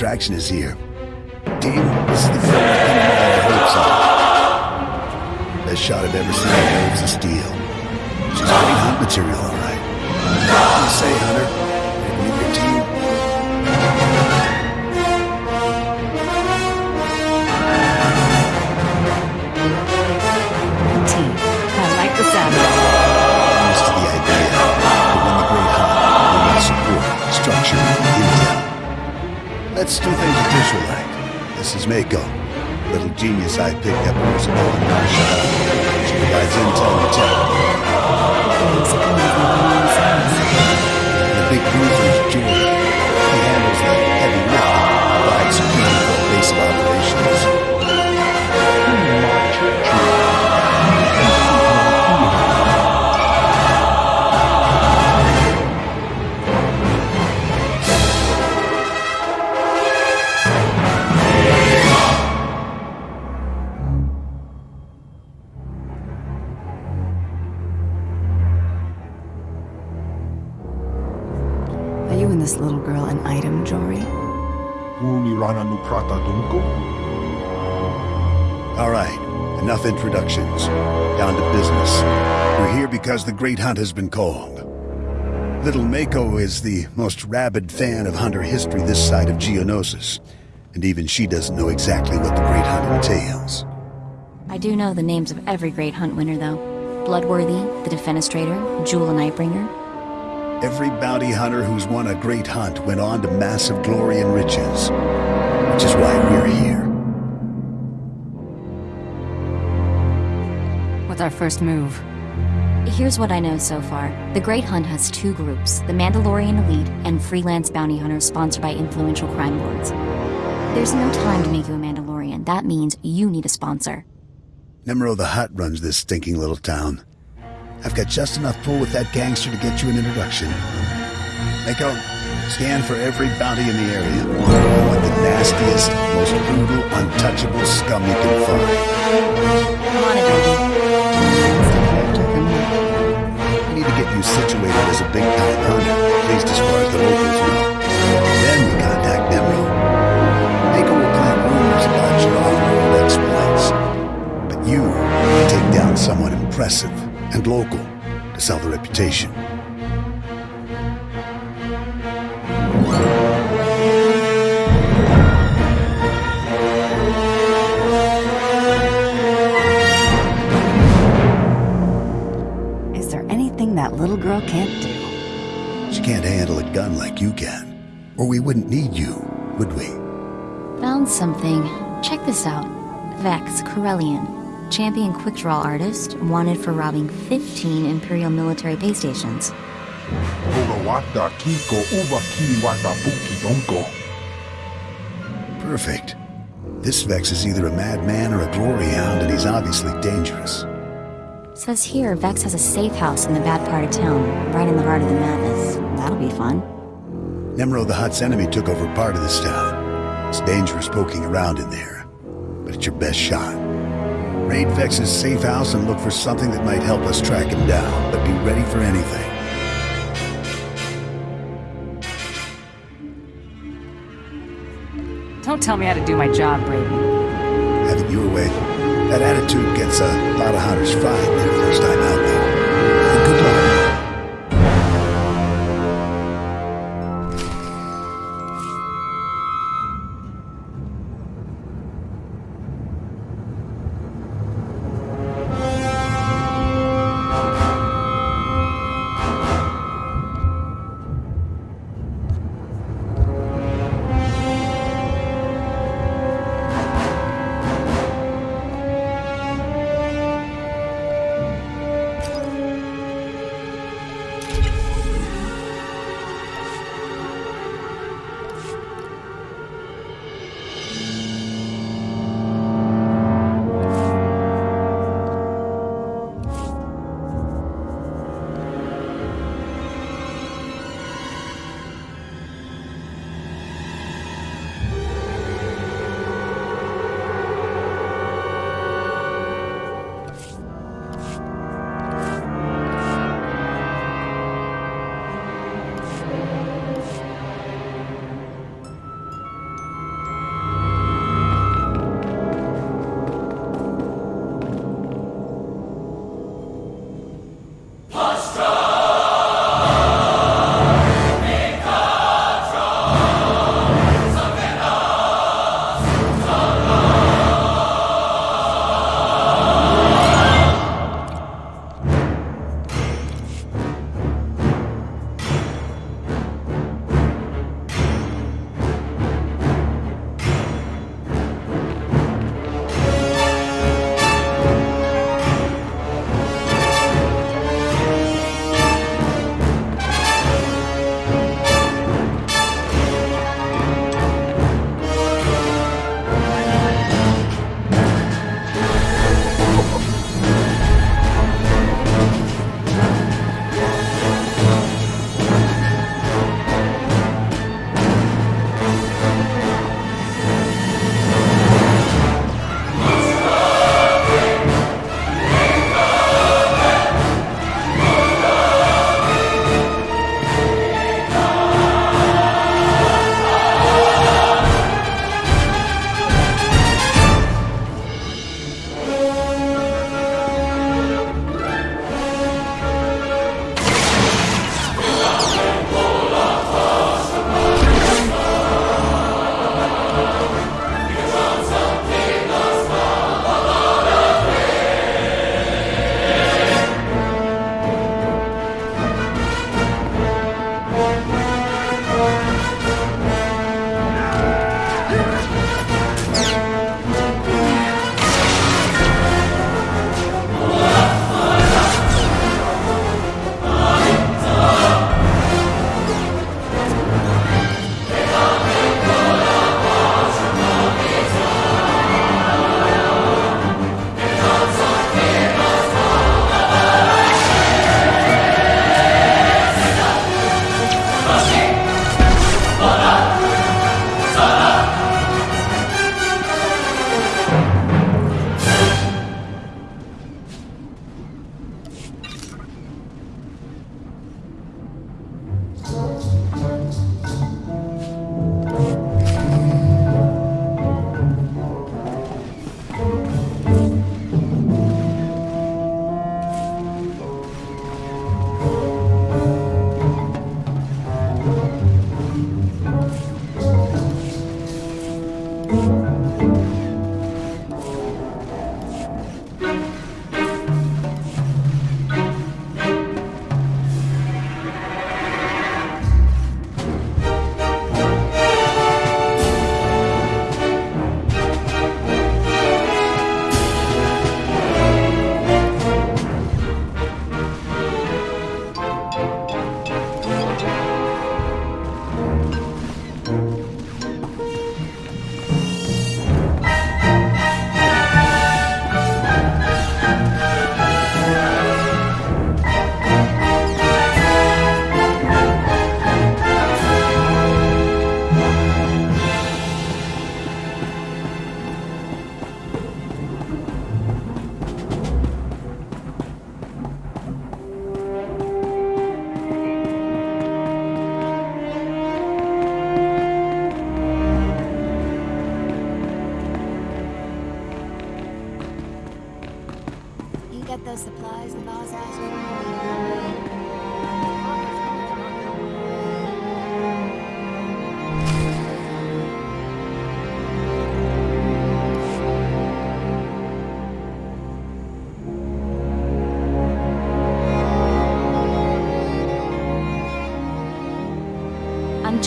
attraction is here. Team, this is the pinned all our hopes on. Best shot I've ever seen of Waves of Steel. She's great hot material, all right. What do you say, Hunter? Let's do things official-like. This is Mako, little genius I picked up years ago in. She provides intel and tech. The big bruiser because the Great Hunt has been called. Little Mako is the most rabid fan of hunter history this side of Geonosis, and even she doesn't know exactly what the Great Hunt entails. I do know the names of every great hunt winner, though. Bloodworthy, the Defenestrator, Jewel and Nightbringer. Every bounty hunter who's won a great hunt went on to massive glory and riches, which is why we're here. What's our first move? Here's what I know so far. The Great Hunt has two groups, the Mandalorian Elite and freelance bounty hunters sponsored by influential crime lords. There's no time to make you a Mandalorian. That means you need a sponsor. Nemro the Hutt runs this stinking little town. I've got just enough pull with that gangster to get you an introduction. Mako, scan for every bounty in the area. I want the nastiest, most brutal, untouchable scum you can find. Situated as a big-time hunter, at least as far as the locals know. Then we contact Nemro. Mako will plant rumors about your off-world exploits. But you take down someone impressive and local to sell the reputation. She can't handle a gun like you can. Or we wouldn't need you, would we? Found something. Check this out. Vex Corellian, champion quick draw artist, wanted for robbing 15 Imperial military pay stations. Oga wata kiko uba ki wata buki donko. Perfect. This Vex is either a madman or a glory hound, and he's obviously dangerous. Says here Vex has a safe house in the bad part of town, right in the heart of the madness. That'll be fun. Nemro the Hutt's enemy took over part of this town. It's dangerous poking around in there, but it's your best shot. Raid Vex's safe house and look for something that might help us track him down, but be ready for anything. Don't tell me how to do my job, Brady. Have it your way. That attitude gets uh, a lot of hunters fried their first time out there.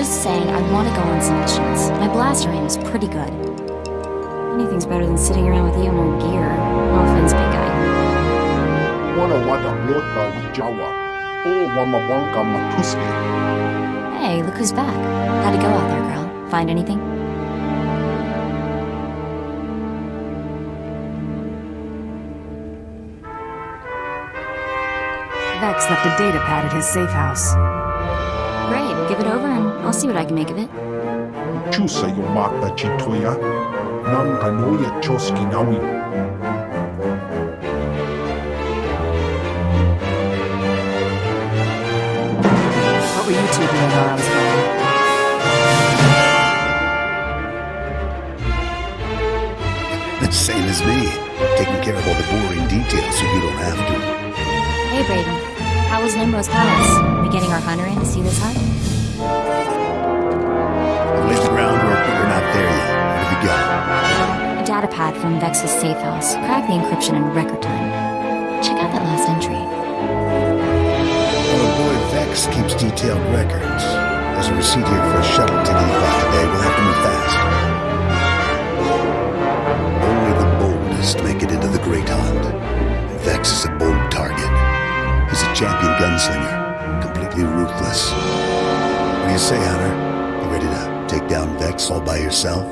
Just saying I want to go on some missions. My blaster aim is pretty good. Anything's better than sitting around with you in our gear. No offense, big guy. Wana wada mlota wijawa. O wamawanka matuske. Hey, look who's back. How'd it go out there, girl? Find anything? Vex left a data pad at his safe house. Great, give it over and I'll see what I can make of it. Chusa yo mata chitoya. Nam kanoya choski nawi. What were you two doing while I was gone? The same as me. Taking care of all the boring details so you don't have to. Hey, Braden. How was Nemro's palace? We getting our hunter in to see this Hutt? I've laid the groundwork, but we're not there yet. What have you got? A data pad from Vex's safe house. Crack the encryption in record time. Check out that last entry. Our boy Vex keeps detailed records. There's a receipt here for a shuttle ticket bought today. Say, Hunter? You ready to take down Vex all by yourself?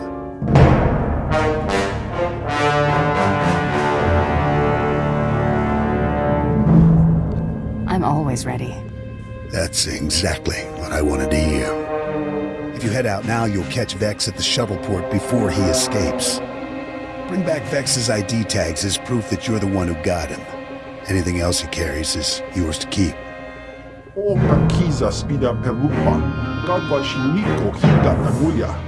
I'm always ready. That's exactly what I wanted to hear. If you head out now, you'll catch Vex at the shuttle port before he escapes. Bring back Vex's ID tags as proof that you're the one who got him. Anything else he carries is yours to keep. O kakiza spida perupa. Kawa shiniko hita kanoya.